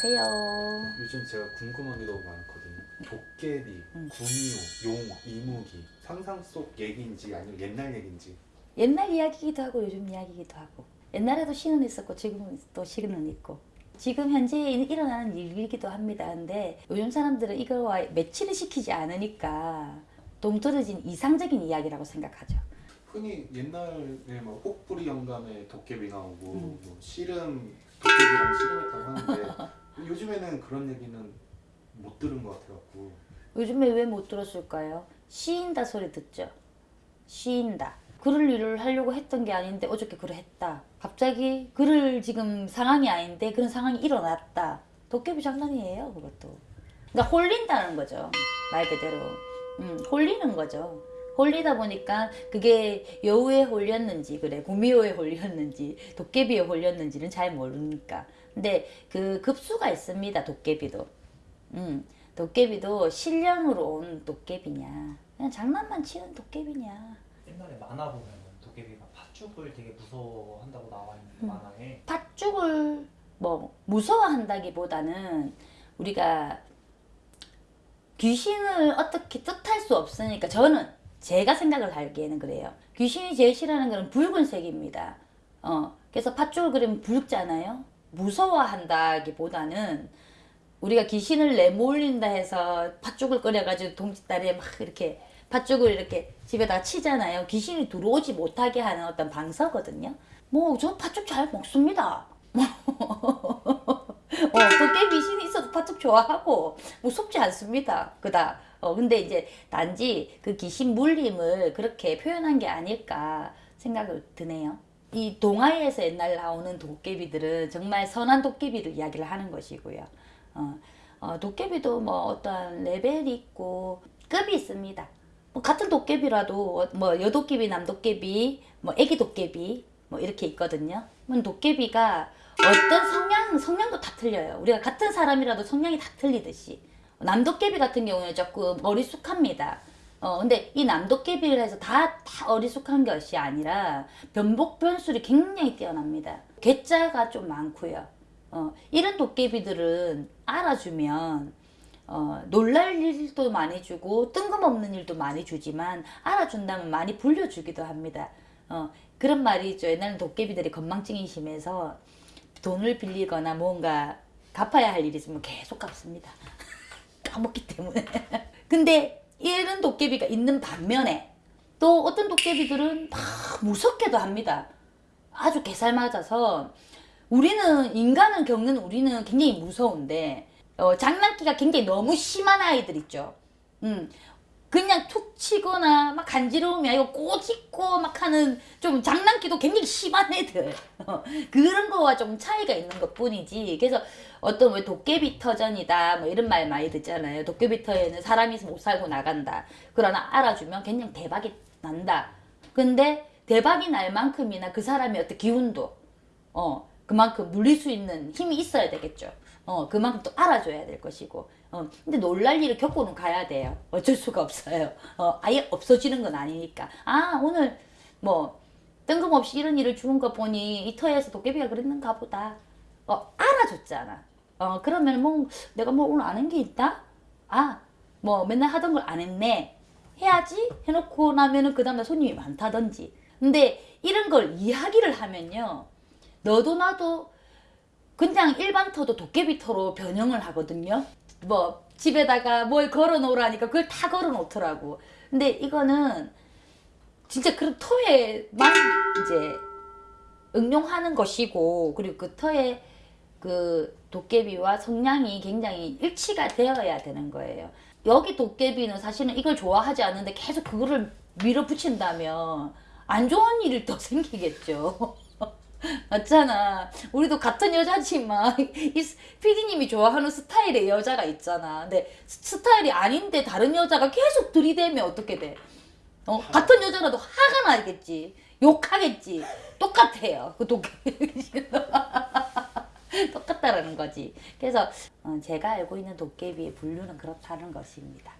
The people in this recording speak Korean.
안녕하세요. 요즘 제가 궁금한 게 너무 많거든요. 도깨비, 음. 구미호, 용, 이무기 상상 속 얘기인지 아니면 옛날 얘기인지 옛날 이야기기도 하고 요즘 이야기기도 하고 옛날에도 시는 있었고 지금은 또 시는 있고 지금 현재 일어나는 일이기도 합니다. 근데 요즘 사람들은 이거와 매치를 시키지 않으니까 동떨어진 이상적인 이야기라고 생각하죠. 흔히 옛날에 뭐 혹부리 영감에 도깨비 나오고 음. 뭐 씨름 도깨비랑 씨름했다고 하는데 요즘에는 그런 얘기는 못 들은 것 같아갖고 요즘에 왜 못 들었을까요? 시인다 소리 듣죠. 시인다. 그럴 일을 하려고 했던 게 아닌데 어저께 그걸 했다. 갑자기 그럴 지금 상황이 아닌데 그런 상황이 일어났다. 도깨비 장난이에요, 그것도. 그러니까 홀린다는 거죠. 말 그대로. 음, 홀리는 거죠. 홀리다 보니까 그게 여우에 홀렸는지 그래 구미호에 홀렸는지 도깨비에 홀렸는지는 잘 모르니까 근데 그 급수가 있습니다 도깨비도 음, 도깨비도 신령으로 온 도깨비냐 그냥 장난만 치는 도깨비냐 옛날에 만화 보면 도깨비가 팥죽을 되게 무서워한다고 나와 있는데 음. 만화에 팥죽을 뭐 무서워한다기보다는 우리가 귀신을 어떻게 뜻할 수 없으니까 저는 제가 생각을 하기에는 그래요. 귀신이 제일 싫어하는 거는 붉은색입니다. 어, 그래서 팥죽을 그리면 붉잖아요. 무서워한다기보다는 우리가 귀신을 내몰린다 해서 팥죽을 끓여가지고 동짓다리에 막 이렇게 팥죽을 이렇게 집에다가 치잖아요. 귀신이 들어오지 못하게 하는 어떤 방서거든요. 뭐 저 팥죽 잘 먹습니다. 어, 도깨비 귀신이 있어도 팥죽 좋아하고 무섭지 않습니다. 그다. 어, 근데 이제 단지 그 귀신 물림을 그렇게 표현한 게 아닐까 생각을 드네요. 이 동화에서 옛날 나오는 도깨비들은 정말 선한 도깨비를 이야기를 하는 것이고요. 어, 어, 도깨비도 뭐 어떤 레벨이 있고 급이 있습니다. 뭐 같은 도깨비라도 어, 뭐 여도깨비, 남도깨비, 뭐 애기 도깨비 뭐 이렇게 있거든요. 그럼 도깨비가 어떤 성향, 성향도 다 틀려요. 우리가 같은 사람이라도 성향이 다 틀리듯이. 남도깨비 같은 경우에 조금 어리숙합니다. 어, 근데 이 남도깨비를 해서 다, 다 어리숙한 것이 아니라 변복 변술이 굉장히 뛰어납니다. 괴짜가 좀 많고요. 어, 이런 도깨비들은 알아주면 어, 놀랄 일도 많이 주고 뜬금없는 일도 많이 주지만 알아준다면 많이 불려주기도 합니다. 어, 그런 말이 있죠. 옛날에 도깨비들이 건망증이 심해서 돈을 빌리거나 뭔가 갚아야 할 일이 있으면 계속 갚습니다. 까먹기 때문에. 근데 이런 도깨비가 있는 반면에 또 어떤 도깨비들은 막 무섭게도 합니다. 아주 개살 맞아서 우리는 인간을 겪는 우리는 굉장히 무서운데 어, 장난기가 굉장히 너무 심한 아이들 있죠. 음, 그냥 툭 치거나 막 간지러움이 아니고 꼬집고 막 하는 좀 장난기도 굉장히 심한 애들. 어, 그런 거와 좀 차이가 있는 것 뿐이지. 그래서 어떤 왜 도깨비 터전이다 뭐 이런 말 많이 듣잖아요. 도깨비 터에는 사람이 못 살고 나간다. 그러나 알아주면 굉장히 대박이 난다. 근데 대박이 날 만큼이나 그 사람의 어떤 기운도 어 그만큼 물릴 수 있는 힘이 있어야 되겠죠 어 그만큼 또 알아줘야 될 것이고 어, 근데 놀랄 일을 겪고는 가야 돼요. 어쩔 수가 없어요. 어, 아예 없어지는 건 아니니까. 아, 오늘 뭐 뜬금없이 이런 일을 주는 거 보니 이 터에서 도깨비가 그랬는가 보다. 어, 알아줬잖아. 어, 그러면 뭐 내가 뭐 오늘 아는 게 있다? 아, 뭐 맨날 하던 걸 안 했네. 해야지? 해놓고 나면은 그 다음에 손님이 많다든지. 근데 이런 걸 이야기를 하면요. 너도 나도 그냥 일반 터도 도깨비 터로 변형을 하거든요. 뭐 집에다가 뭘 걸어 놓으라니까 그걸 다 걸어 놓더라고. 근데 이거는 진짜 그런 터에만 이제 응용하는 것이고 그리고 그 터에 그 도깨비와 성향이 굉장히 일치가 되어야 되는 거예요. 여기 도깨비는 사실은 이걸 좋아하지 않는데 계속 그거를 밀어붙인다면 안 좋은 일이 더 생기겠죠. 맞잖아. 우리도 같은 여자지만 이 PD님이 좋아하는 스타일의 여자가 있잖아. 근데 스타일이 아닌데 다른 여자가 계속 들이대면 어떻게 돼? 어, 같은 여자라도 화가 나겠지. 욕하겠지. 똑같아요. 그 도깨비. 똑같다라는 거지. 그래서 어, 제가 알고 있는 도깨비의 분류는 그렇다는 것입니다.